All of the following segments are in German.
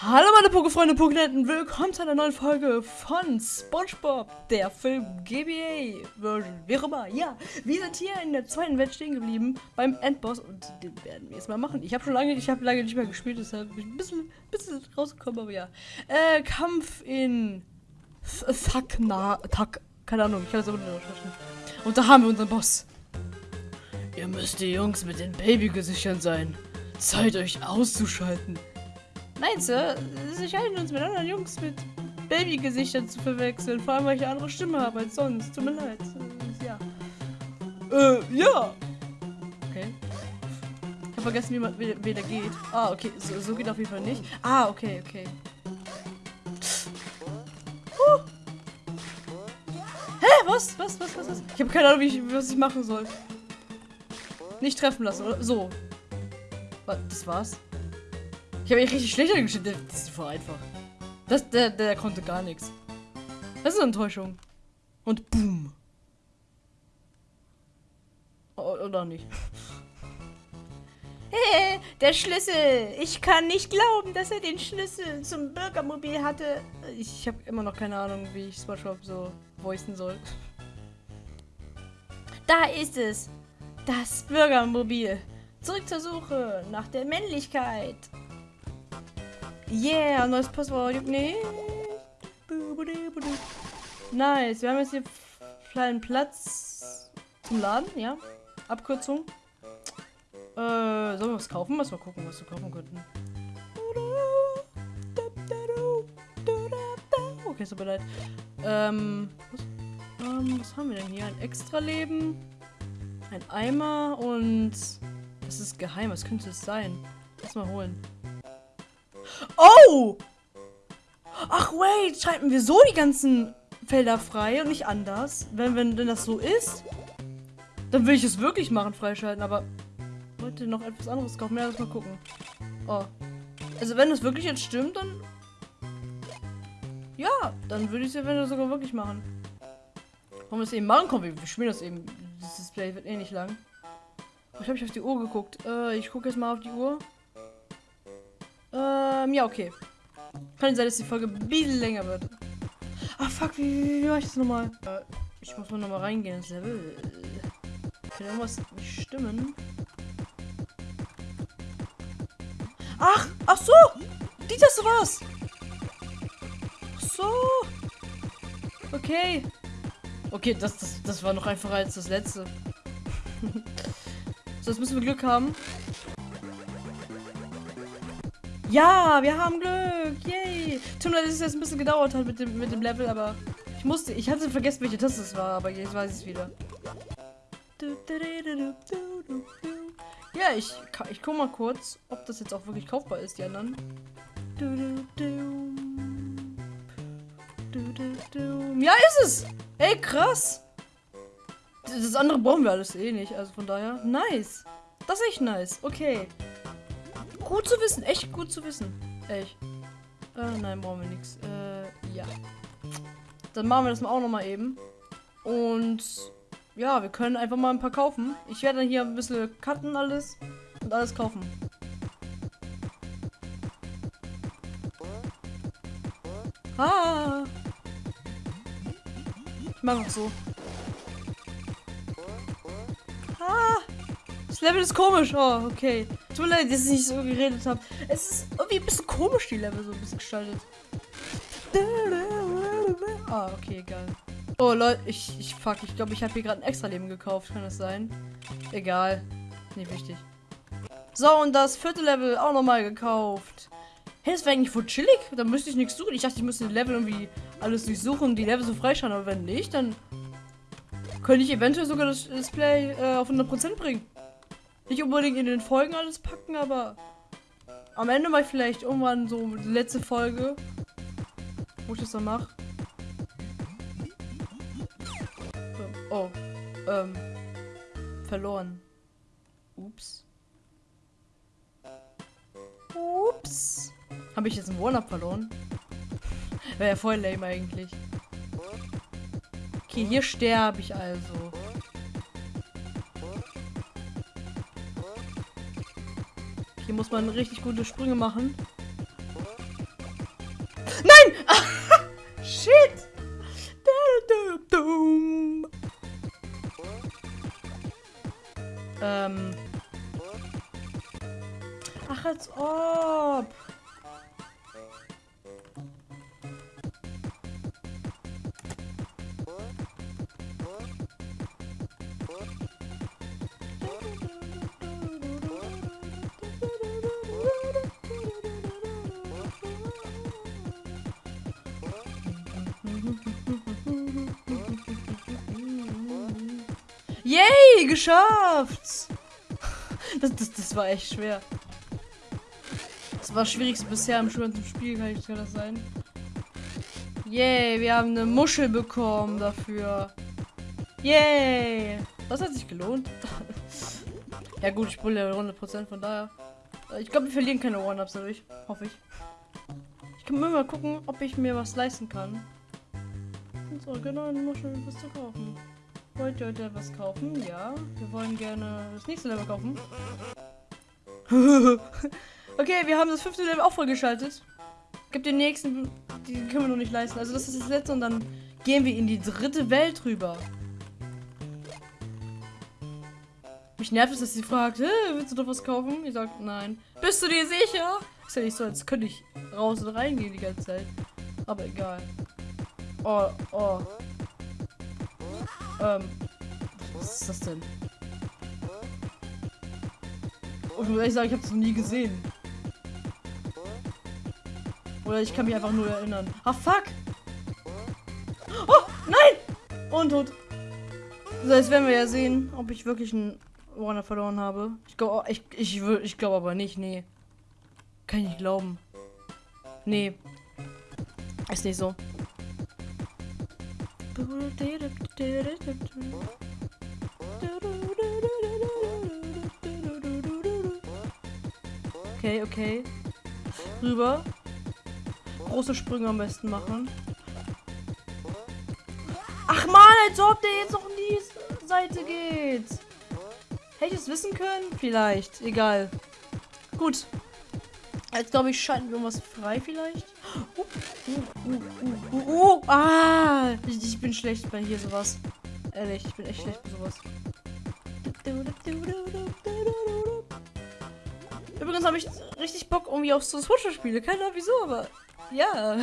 Hallo meine Pokefreunde, Pokenenten, willkommen zu einer neuen Folge von Spongebob, der Film GBA Version, wie auch immer. Ja, wir sind hier in der zweiten Welt stehen geblieben beim Endboss und den werden wir jetzt mal machen. Ich habe schon lange, ich habe lange nicht mehr gespielt, deshalb bin ich ein bisschen, bisschen rausgekommen, aber ja. Äh, Kampf in Thakna, Tak, keine Ahnung, ich kann das auch nicht aussprechen. Und da haben wir unseren Boss. Ihr müsst die Jungs mit den Babygesichtern sein. Zeit euch auszuschalten. Nein, Sir, sie scheinen uns mit anderen Jungs mit Babygesichtern zu verwechseln. Vor allem, weil ich eine andere Stimme habe als sonst. Tut mir leid. Ja. Äh, ja. Okay. Ich habe vergessen, wie, man, wie, geht. Ah, okay. So, so geht auf jeden Fall nicht. Ah, okay, okay. Hä? Was? Was? Was? Was? was? Ich habe keine Ahnung, wie ich, was ich machen soll. Nicht treffen lassen, oder? So. Das war's? Ich habe echt richtig schlecht angestellt. Das ist voll einfach. Das, der, der konnte gar nichts. Das ist eine Enttäuschung. Und boom. Oder nicht. Hey, der Schlüssel. Ich kann nicht glauben, dass er den Schlüssel zum Bürgermobil hatte. Ich habe immer noch keine Ahnung, wie ich Spongebob so voicen soll. Da ist es. Das Bürgermobil. Zurück zur Suche nach der Männlichkeit. Yeah, neues Passwort. Nicht. Nice. Wir haben jetzt hier kleinen Platz zum Laden, ja. Abkürzung. Äh, sollen wir was kaufen? Lass mal gucken, was wir kaufen könnten. Okay, ist aber leid. Ähm, was, ähm, was haben wir denn hier? Ein Extra-Leben, ein Eimer und das ist geheim. Was könnte es sein? Lass mal holen. Oh! Ach, wait, schalten wir so die ganzen Felder frei und nicht anders? Wenn, wenn, wenn das so ist, dann will ich es wirklich machen, freischalten, aber wollte noch etwas anderes kaufen. Ja, lass mal gucken. Oh. Also, wenn das wirklich jetzt stimmt, dann. Ja, dann würde ich es eventuell sogar wirklich machen. Wollen wir es eben machen? Komm, wir, spielen das eben. Das Display wird eh nicht lang. Ich habe ich auf die Uhr geguckt. Äh, ich gucke jetzt mal auf die Uhr. Ähm, ja, okay. Kann sein, dass die Folge ein bisschen länger wird. Ah, fuck, wie, wie, wie war ich das nochmal? Äh, ich muss mal nochmal reingehen ins Level. Kann irgendwas nicht stimmen? Ach, ach so! Die Taste war's! Ach so! Okay. Okay, das, das, das war noch einfacher als das letzte. so, jetzt müssen wir Glück haben. Ja, wir haben Glück. Yay. Tut mir leid, dass es jetzt ein bisschen gedauert hat mit dem, mit dem Level, aber ich musste, ich hatte vergessen, welche Taste es war, aber jetzt weiß ich es wieder. Ja, ich, ich guck mal kurz, ob das jetzt auch wirklich kaufbar ist, die anderen. Ja, ist es! Ey, krass! Das andere brauchen wir alles eh nicht, also von daher. Nice! Das ist echt nice. Okay. Gut zu wissen, echt gut zu wissen. Echt. Äh, nein, brauchen wir nichts. Äh, ja. Dann machen wir das mal auch nochmal eben. Und ja, wir können einfach mal ein paar kaufen. Ich werde dann hier ein bisschen cutten alles und alles kaufen. Ah. Ich mag auch so. Ah. Das Level ist komisch. Oh, okay. Tut mir leid, dass ich so geredet habe. Es ist irgendwie ein bisschen komisch, die Level so ein bisschen gestaltet. Ah, okay, egal. Oh, Leute, ich, ich fuck, ich glaube, ich habe hier gerade ein extra Leben gekauft. Kann das sein? Egal. Nicht wichtig. So, und das vierte Level auch nochmal gekauft. Hey, das wäre eigentlich voll chillig. Da müsste ich nichts suchen. Ich dachte, ich müsste Level irgendwie alles durchsuchen und die Level so freischalten. Aber wenn nicht, dann könnte ich eventuell sogar das Display äh, auf 100% bringen. Nicht unbedingt in den Folgen alles packen, aber am Ende mal vielleicht irgendwann so die letzte Folge, wo ich das dann mache. Oh, ähm, verloren. Ups. Ups. Habe ich jetzt einen One-Up verloren? Wäre ja voll lame eigentlich. Okay, hier sterbe ich also. Hier muss man richtig gute Sprünge machen. Geschafft! Das, das, das war echt schwer. Das war das schwierigste bisher im ganzen Spiel, kann ich das sein. Yay, wir haben eine Muschel bekommen dafür. Yay! Das hat sich gelohnt. ja gut, ich bulle 100% von daher. Ich glaube, wir verlieren keine One-Ups dadurch. Hoffe ich. Ich kann mal gucken, ob ich mir was leisten kann. So, genau, eine Muschel was zu kaufen. Wollt ihr heute etwas kaufen? Ja. Wir wollen gerne das nächste Level kaufen. okay, wir haben das fünfte Level auch vollgeschaltet. Gibt den nächsten, die können wir noch nicht leisten. Also das ist das letzte und dann gehen wir in die dritte Welt rüber. Mich nervt es, dass sie fragt, willst du doch was kaufen? Ich sag, nein. Bist du dir sicher? Ist ja nicht so, als könnte ich raus und reingehen die ganze Zeit. Aber egal. Oh, oh. Ähm. Was ist das denn? Und ich muss ehrlich sagen, ich habe es noch nie gesehen. Oder ich kann mich einfach nur erinnern. Ah, fuck! Oh, nein! Und tot. So, jetzt werden wir ja sehen, ob ich wirklich einen Warner verloren habe. Ich glaube, ich, ich, ich glaube aber nicht, nee. Kann ich nicht glauben. Nee. Ist nicht so. Okay, okay. Rüber. Große Sprünge am besten machen. Ach man, als ob der jetzt noch in die Seite geht. Hätte ich es wissen können? Vielleicht. Egal. Gut. Jetzt glaube ich, schalten wir irgendwas frei vielleicht. Uh, uh, uh, ah! Ich, ich, bin schlecht bei hier sowas. Ehrlich, ich bin echt schlecht bei sowas. Übrigens habe ich richtig Bock irgendwie auf so Switcher-Spiele. Keine Ahnung wieso, aber ja.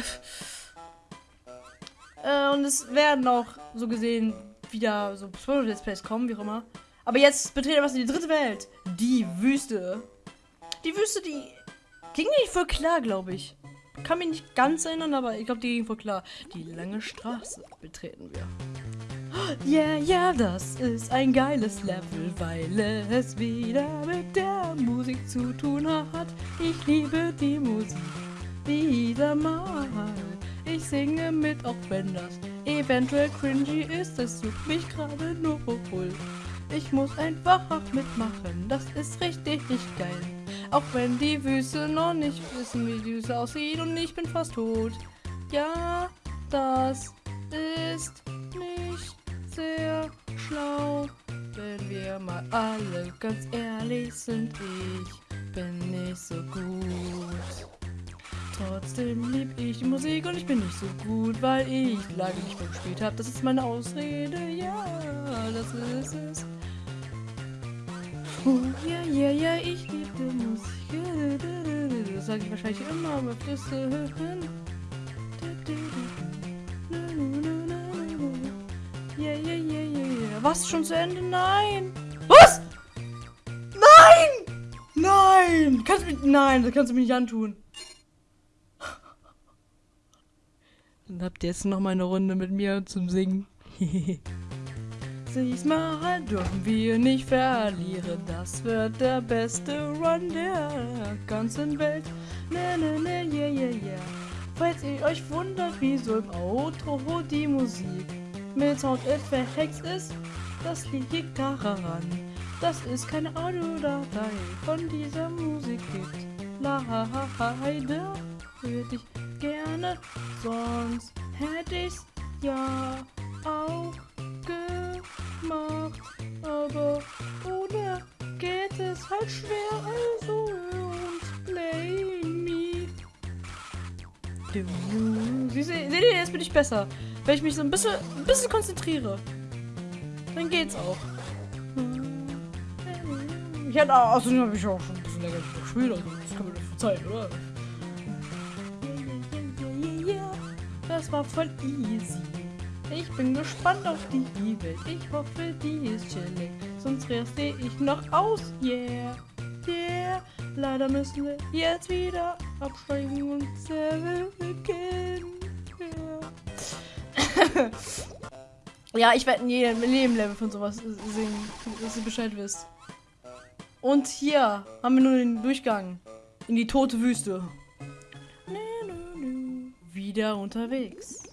Äh, und es werden auch so gesehen wieder so Switcher-Let's Plays kommen, wie auch immer. Aber jetzt betreten wir die dritte Welt. Die Wüste. Die Wüste, die ging nicht voll klar, glaube ich. Kann mich nicht ganz erinnern, aber ich glaube, die ging voll klar. Die lange Straße betreten wir. Yeah, yeah, das ist ein geiles Level, weil es wieder mit der Musik zu tun hat. Ich liebe die Musik wieder mal. Ich singe mit, auch wenn das eventuell cringy ist. Es sucht mich gerade nur wohl. Ich muss einfach mitmachen, das ist richtig geil. Auch wenn die Wüste noch nicht wissen, wie die Wüste aussieht und ich bin fast tot. Ja, das ist nicht sehr schlau. Wenn wir mal alle ganz ehrlich sind, ich bin nicht so gut. Trotzdem lieb ich die Musik und ich bin nicht so gut, weil ich lange nicht mehr gespielt habe. Das ist meine Ausrede, ja, das ist es. Oh, ja, ja, ja, ich liebe Musik. Das sage ich wahrscheinlich immer, aber Flüsse hören. Ja, ja, ja, ja, ja. Was? Schon zu Ende? Nein! Was? Nein! Nein! Kannst du mich. Nein, das kannst du mir nicht antun. Dann habt ihr jetzt noch mal eine Runde mit mir zum Singen. Diesmal dürfen wir nicht verlieren. Das wird der beste Run der ganzen Welt. Ne, ne, ne, yeah, yeah, yeah. Falls ihr euch wundert, wieso im Outro die Musik mit Soundeffekts ist, das liegt daran, dass es keine Audiodatei von dieser Musik gibt. Leider würde ich gerne, sonst hätte ich's ja auch gemacht. Aber ohne geht es halt schwer, also und play me. Seht ihr, jetzt bin ich besser. Wenn ich mich so ein bisschen, ein bisschen konzentriere, dann geht's auch. Ich hätte außerdem habe ich auch schon ein bisschen länger gespielt, also Zeit, oder? Das war voll easy. Ich bin gespannt auf die Welt. Ich hoffe, die ist chillig. Sonst raste ich noch aus. Yeah, yeah. Leider müssen wir jetzt wieder absteigen und Level beginnen. Yeah. ja, ich werde in jedem Level von sowas singen, dass ihr Bescheid wisst. Und hier haben wir nur den Durchgang in die tote Wüste. Wieder unterwegs.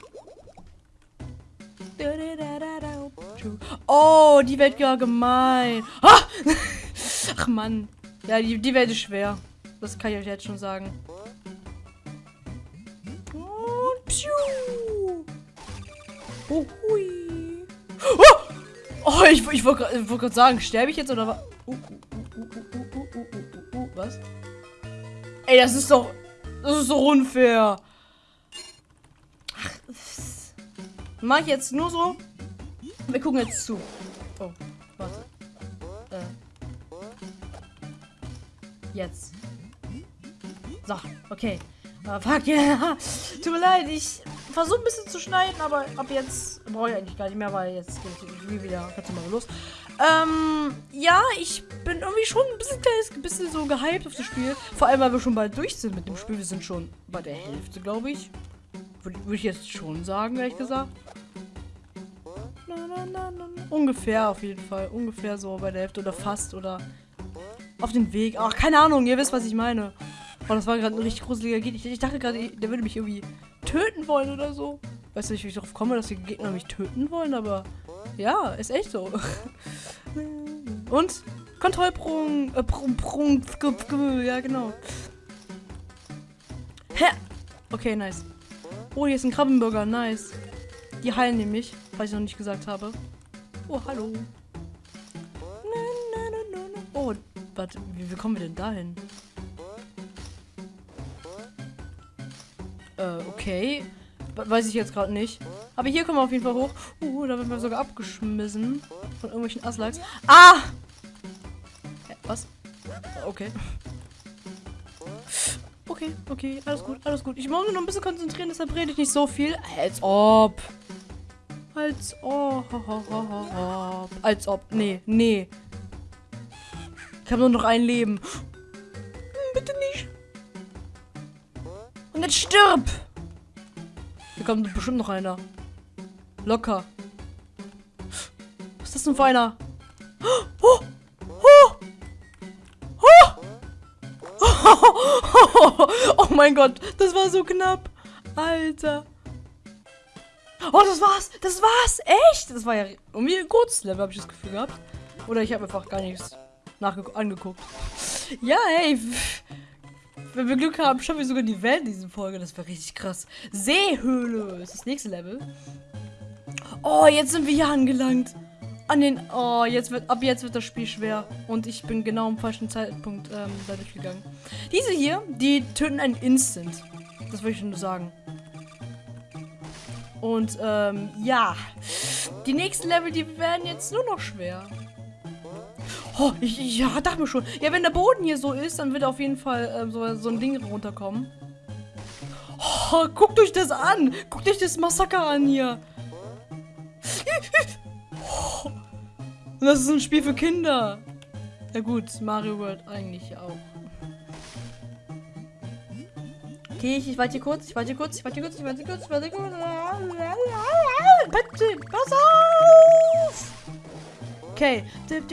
Oh, die wird ja gemein. Ach Mann. Ja, die, die Welt ist schwer. Das kann ich euch jetzt schon sagen. Und pschuh. Oh, hui. Oh, oh ich, ich wollte wollt gerade sagen, sterbe ich jetzt oder was? Uh, uh, uh, was? Ey, das ist doch... Das ist so unfair. Mach ich jetzt nur so. Wir gucken jetzt zu. Oh, warte. Äh. Jetzt. So, okay. Uh, fuck, yeah. Tut mir leid, ich versuche ein bisschen zu schneiden, aber ab jetzt brauche ich eigentlich gar nicht mehr, weil jetzt geht es wieder ganz mal los. Ähm, ja, ich bin irgendwie schon ein bisschen, kleines, bisschen so gehypt auf das Spiel. Vor allem, weil wir schon bald durch sind mit dem Spiel. Wir sind schon bei der Hälfte, glaube ich. Würde würd ich jetzt schon sagen, ehrlich gesagt. Ungefähr auf jeden Fall. Ungefähr so bei der Hälfte oder fast oder auf dem Weg. Ach, keine Ahnung, ihr wisst, was ich meine. Oh, das war gerade ein richtig gruseliger Gegner. Ich, ich dachte gerade, der würde mich irgendwie töten wollen oder so. Weißt du nicht, wie ich darauf komme, dass die Gegner mich töten wollen, aber ja, ist echt so. Und Kontrollprung, äh, Prung, Prung, ja genau. Hä? Okay, nice. Oh, hier ist ein Krabbenburger, nice. Die heilen nämlich, was ich noch nicht gesagt habe. Oh, hallo. Oh, warte, wie, kommen wir denn dahin? Äh, okay. Weiß ich jetzt gerade nicht. Aber hier kommen wir auf jeden Fall hoch. Uh, da werden wir sogar abgeschmissen. Von irgendwelchen Aslaks. Ah! Ja, was? Okay. Okay, okay, alles gut, alles gut. Ich muss mich noch ein bisschen konzentrieren, deshalb rede ich nicht so viel. Als ob. Als ob. Als ob. Nee, nee. Ich habe nur noch ein Leben. Bitte nicht. Und jetzt stirb! Hier kommt bestimmt noch einer. Locker. Was ist das denn für einer? Oh! Oh! Oh! oh mein Gott, das war so knapp. Alter. Oh, das war's. Das war's. Echt? Das war ja irgendwie ein kurzes Level, habe ich das Gefühl gehabt. Oder ich habe einfach gar nichts angeguckt. Ja, hey. Wenn wir Glück haben, schaffen wir sogar die Welt in dieser Folge. Das wäre richtig krass. Seehöhle ist das nächste Level. Oh, jetzt sind wir hier angelangt. An den... Oh, jetzt wird... Ab jetzt wird das Spiel schwer. Und ich bin genau am falschen Zeitpunkt ähm, da durchgegangen. Diese hier, die töten einen Instant. Das wollte ich nur sagen. Und, ähm, ja. Die nächsten Level, die werden jetzt nur noch schwer. Oh, ich, ja, dachte mir schon. Ja, wenn der Boden hier so ist, dann wird auf jeden Fall ähm, so, so ein Ding runterkommen. Oh, guckt euch das an. Guckt euch das Massaker an hier. Oh, das ist ein Spiel für Kinder. Ja gut, Mario World eigentlich auch. Okay, ich, ich warte hier kurz, ich warte hier kurz, ich warte hier kurz, ich warte hier kurz, ich warte hier kurz. Bitte, pass auf! Okay. Wir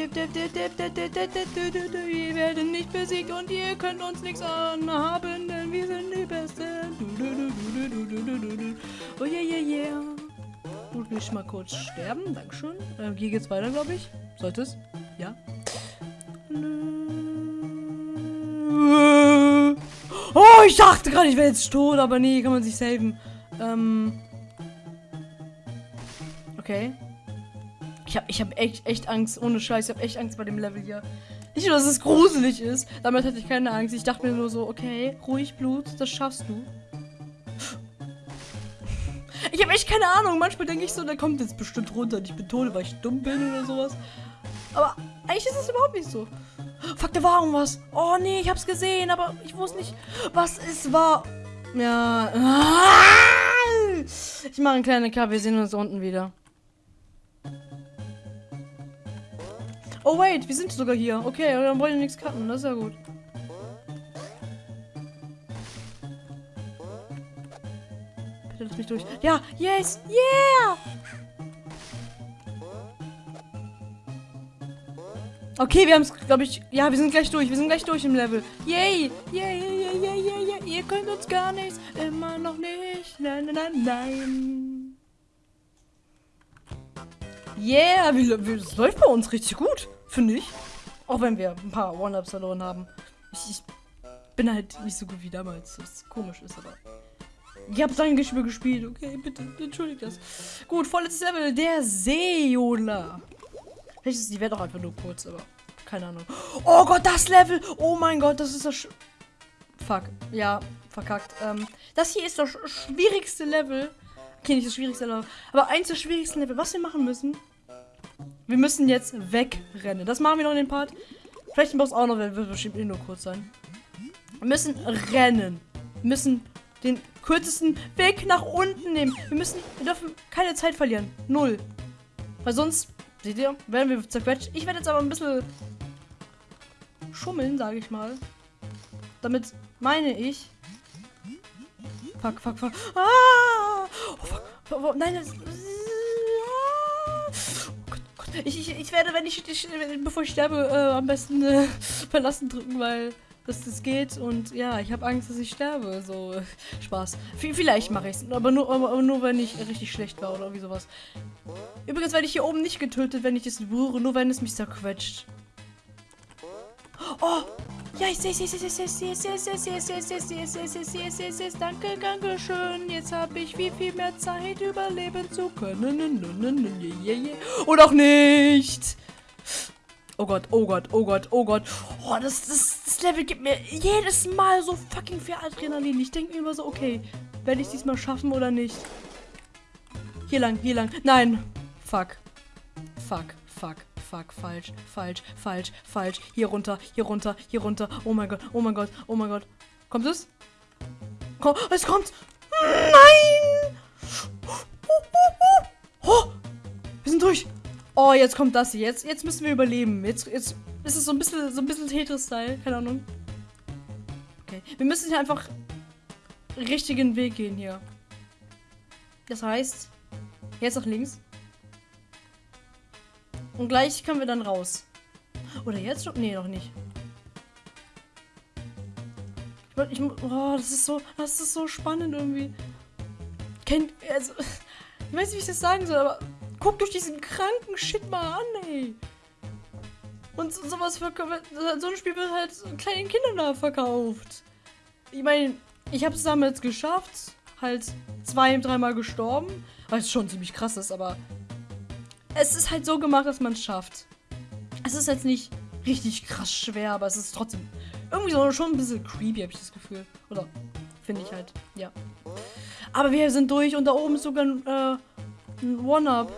werden nicht besiegt und ihr könnt uns nichts anhaben, denn wir sind die Besten. Oh yeah, yeah, yeah. Gut, will ich mal kurz sterben. Dankeschön. Ähm, hier geht's weiter, glaube ich. Sollte es? Ja. Oh, ich dachte gerade, ich wäre jetzt tot, aber nee, kann man sich saven. Ähm. Okay. Ich habe ich hab echt, echt Angst, ohne Scheiß, ich habe echt Angst bei dem Level hier. Nicht nur, dass es gruselig ist, damit hatte ich keine Angst. Ich dachte mir nur so, okay, ruhig Blut, das schaffst du. Ich habe echt keine Ahnung. Manchmal denke ich so, der kommt jetzt bestimmt runter und ich betone, weil ich dumm bin oder sowas. Aber eigentlich ist es überhaupt nicht so. Fuck, da war irgendwas. Oh nee, ich hab's gesehen, aber ich wusste nicht, was es war. Ja. Ich mache einen kleinen Cut, wir sehen uns unten wieder. Oh wait, wir sind sogar hier. Okay, dann wollen wir nichts cutten, das ist ja gut. Bitte lass mich durch. Ja, yes, yeah! Okay, wir haben es, glaube ich. Ja, wir sind gleich durch. Wir sind gleich durch im Level. Yay! Yay, yay, yay, yay, yay, yay. Ihr könnt uns gar nichts. Immer noch nicht. Nein, nein, nein, nein. Yeah, wie, wie, das läuft bei uns richtig gut. Finde ich. Auch wenn wir ein paar One-Ups verloren haben. Ich, ich, bin halt nicht so gut wie damals. Was komisch ist, aber. Ich habe sein Geschwür gespielt. Okay, bitte, entschuldigt das. Gut, vorletztes Level. Der Seola. Vielleicht ist die Welt auch einfach nur kurz, aber keine Ahnung. Oh Gott, das Level! Oh mein Gott, das ist das. Sch Fuck. Ja, verkackt. Ähm, das hier ist das schwierigste Level. Okay, nicht das schwierigste Level, aber eins der schwierigsten Level. Was wir machen müssen, wir müssen jetzt wegrennen. Das machen wir noch in dem Part. Vielleicht im Boss auch noch, wird bestimmt eh nur kurz sein. Wir müssen rennen. Wir müssen den kürzesten Weg nach unten nehmen. Wir müssen, wir dürfen keine Zeit verlieren. Null. Weil sonst Seht ihr? Werden wir zerquetscht. Ich werde jetzt aber ein bisschen schummeln, sage ich mal. Damit meine ich. Fuck, fuck, fuck. Ah! Oh, fuck. Oh, nein, das. Oh Gott. Ich, ich, ich werde, wenn ich, ich bevor ich sterbe, äh, am besten äh, verlassen drücken, weil dass das geht und ja, ich habe Angst, dass ich sterbe. So, äh, Spaß. V vielleicht mache ich es, aber nur, aber nur, wenn ich richtig schlecht war oder irgendwie sowas. Übrigens werde ich hier oben nicht getötet, wenn ich es berühre, nur wenn es mich zerquetscht. Oh! Ja, ich sehe ich sehe ich ich sehe es, ich sehe es, ich sehe es, ich sehe es, ich sehe ich Danke, danke schön. Jetzt habe ich viel, viel mehr Zeit, überleben zu können. Und auch nicht. Oh Gott, oh Gott, oh Gott, oh Gott. Oh, das, das, das Level gibt mir jedes Mal so fucking viel Adrenalin. Ich denke mir immer so, okay, werde ich diesmal schaffen oder nicht? Hier lang, hier lang. Nein. Fuck. Fuck, fuck, fuck. Falsch, falsch, falsch, falsch. Hier runter, hier runter, hier runter. Oh mein Gott, oh mein Gott, oh mein Gott. Kommt es? Komm, es kommt. Nein! Oh, wir sind durch. Oh, jetzt kommt das hier. Jetzt, jetzt müssen wir überleben. Jetzt, jetzt ist es so ein bisschen, so ein bisschen Tetris-Style. Keine Ahnung. Okay. Wir müssen hier einfach richtigen Weg gehen hier. Das heißt, jetzt nach links. Und gleich können wir dann raus. Oder jetzt schon? Nee, noch nicht. Ich, ich, oh, das ist so, das ist so spannend irgendwie. Kennt, also, ich weiß nicht, wie ich das sagen soll, aber Guckt euch diesen kranken Shit mal an, ey. Und sowas für, so ein Spiel wird halt kleinen Kindern verkauft. Ich meine, ich habe es damals geschafft, halt zwei, dreimal gestorben, weil es schon ziemlich krass ist, aber es ist halt so gemacht, dass man es schafft. Es ist jetzt nicht richtig krass schwer, aber es ist trotzdem irgendwie so schon ein bisschen creepy, habe ich das Gefühl. Oder finde ich halt, ja. Aber wir sind durch und da oben ist sogar äh, ein One-Up.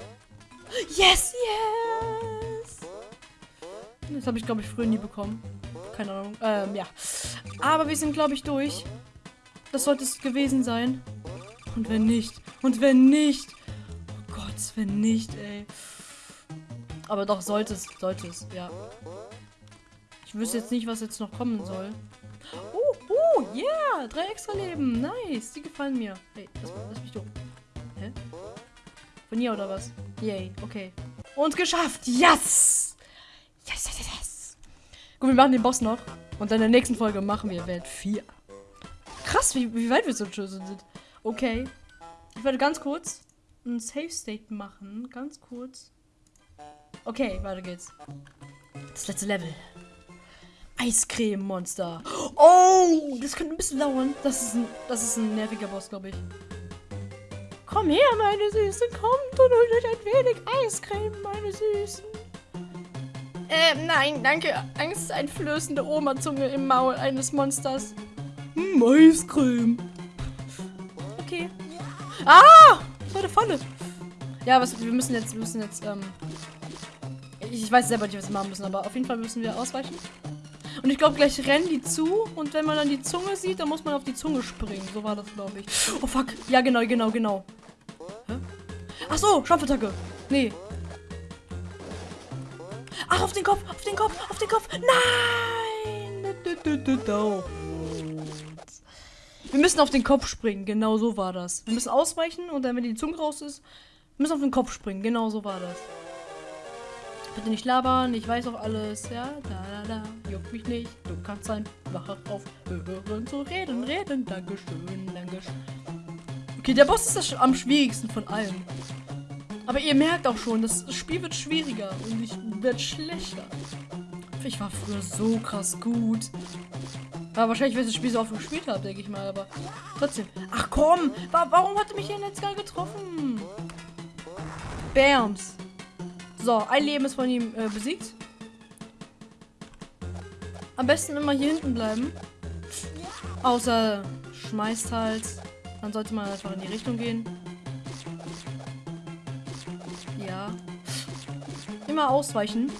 Yes, yes! Das habe ich, glaube ich, früher nie bekommen. Keine Ahnung. Ähm, ja. Aber wir sind, glaube ich, durch. Das sollte es gewesen sein. Und wenn nicht? Und wenn nicht? Gott, wenn nicht, ey. Aber doch, sollte es, sollte es, ja. Ich wüsste jetzt nicht, was jetzt noch kommen soll. Oh, oh, yeah! Drei extra Leben. Nice. Die gefallen mir. Hey, lass, lass mich durch. Hä? Von hier oder was? Yay, okay. Und geschafft! Yes! Yes, yes, yes! Gut, wir machen den Boss noch. Und dann in der nächsten Folge machen wir Welt 4. Krass, wie, wie weit wir so schon sind. Okay. Ich werde ganz kurz ein Safe State machen. Ganz kurz. Okay, weiter geht's. Das letzte Level. Eiscreme-Monster. Oh, das könnte ein bisschen dauern. Das ist ein, das ist ein nerviger Boss, glaube ich. Komm her, meine Süße, kommt und holt euch ein wenig Eiscreme, meine Süßen. Ähm, nein, danke. Angsteinflößende Oma-Zunge im Maul eines Monsters. Hm, Eiscreme. Okay. Ah! Falle. Ja, was, wir müssen jetzt, wir müssen jetzt, ähm... Ich weiß selber nicht, was wir machen müssen, aber auf jeden Fall müssen wir ausweichen. Und ich glaube, gleich rennen die zu. Und wenn man dann die Zunge sieht, dann muss man auf die Zunge springen. So war das, glaube ich. Oh, fuck. Ja, genau, genau, genau. Hä? Ach so, Schopfattacke. Nee. Ach, auf den Kopf, auf den Kopf, auf den Kopf. Nein. Wir müssen auf den Kopf springen. Genau so war das. Wir müssen ausweichen und dann, wenn die Zunge raus ist, müssen auf den Kopf springen. Genau so war das. Bitte nicht labern, ich weiß auch alles. Ja, da, da, da. Juckt mich nicht. Du kannst einfach aufhören zu reden, reden. Dankeschön, Dankeschön. Okay, der Boss ist das am schwierigsten von allen. Aber ihr merkt auch schon, das Spiel wird schwieriger und ich werde schlechter. Ich war früher so krass gut. Aber wahrscheinlich, weil ich das Spiel so oft gespielt habe, denke ich mal. Aber trotzdem. Ach komm, wa warum hat er mich hier jetzt gar getroffen? Bams. So, ein Leben ist von ihm äh, besiegt. Am besten immer hier hinten bleiben. Außer schmeißt halt. Dann sollte man einfach in die Richtung gehen. Ja. Immer ausweichen.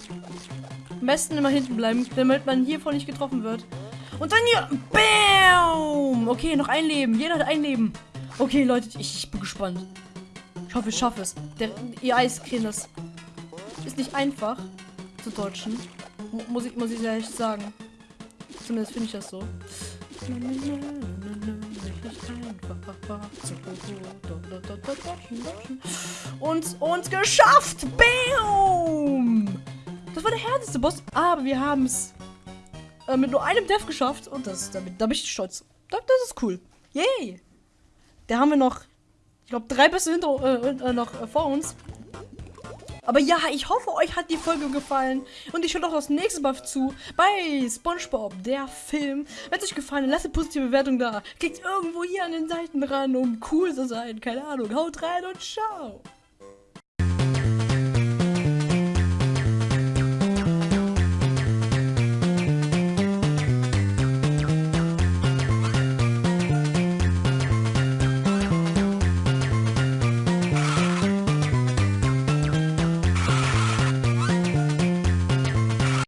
Am besten immer hinten bleiben, damit man hiervon nicht getroffen wird. Und dann hier. Bam! Okay, noch ein Leben. Jeder hat ein Leben. Okay, Leute, ich, ich bin gespannt. Ich hoffe, ich schaffe es. Der, ihr Eiscreme, das ist nicht einfach zu deutschen. Muss ich, muss ich ehrlich sagen. Zumindest finde ich das so. Und, und geschafft! Bam! Das war der härteste Boss, aber wir haben es äh, mit nur einem Death geschafft und das, damit, da bin ich stolz. Das, das ist cool. Yay! Da haben wir noch, ich glaube, drei Bässe hinter, äh, äh, noch äh, vor uns. Aber ja, ich hoffe, euch hat die Folge gefallen. Und ich schaue auch das nächste Mal zu bei SpongeBob, der Film. Wenn es euch gefallen hat, lasst eine positive Bewertung da. Klickt irgendwo hier an den Seiten ran, um cool zu sein. Keine Ahnung. Haut rein und ciao.